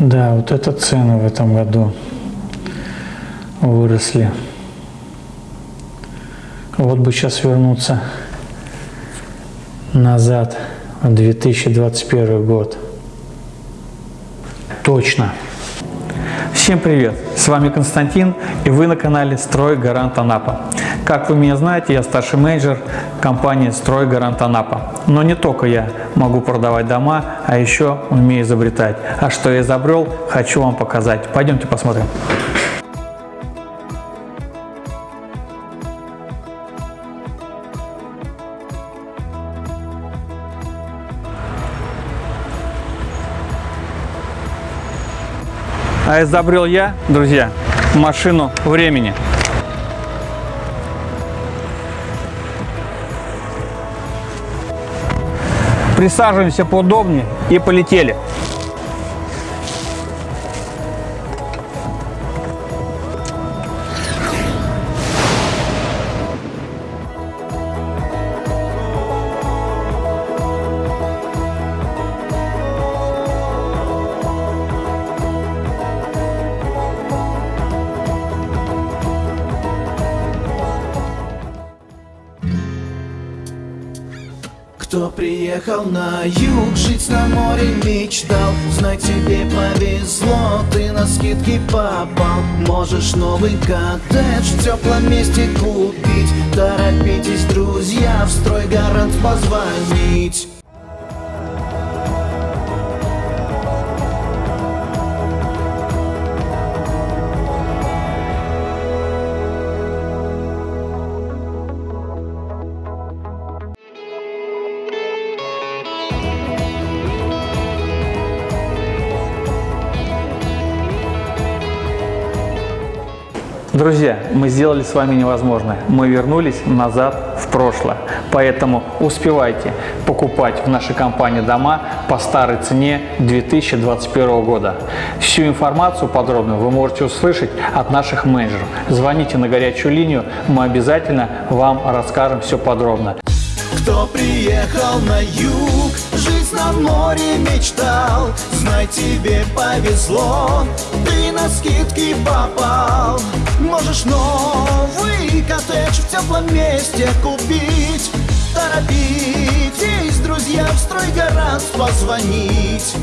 Да, вот это цены в этом году выросли. Вот бы сейчас вернуться назад в 2021 год. Точно. Всем привет! С вами Константин и вы на канале Строй Гарант Анапа. Как вы меня знаете, я старший менеджер компании Строй Гарант Анапа. Но не только я могу продавать дома, а еще умею изобретать. А что я изобрел, хочу вам показать. Пойдемте посмотрим. А изобрел я, друзья, машину времени. Присаживаемся поудобнее и полетели. Кто приехал на юг, жить на море мечтал. Знай, тебе повезло, ты на скидки попал. Можешь новый коттедж в теплом месте купить. Торопитесь, друзья, в строй гарант позвонить Друзья, мы сделали с вами невозможное. Мы вернулись назад в прошлое. Поэтому успевайте покупать в нашей компании дома по старой цене 2021 года. Всю информацию подробную вы можете услышать от наших менеджеров. Звоните на горячую линию, мы обязательно вам расскажем все подробно. Кто приехал на юг, жить на море мечтал тебе повезло, ты на скидки попал. Можешь новый коттедж в теплом месте купить. Торопитесь, друзья, в стройгарант позвонить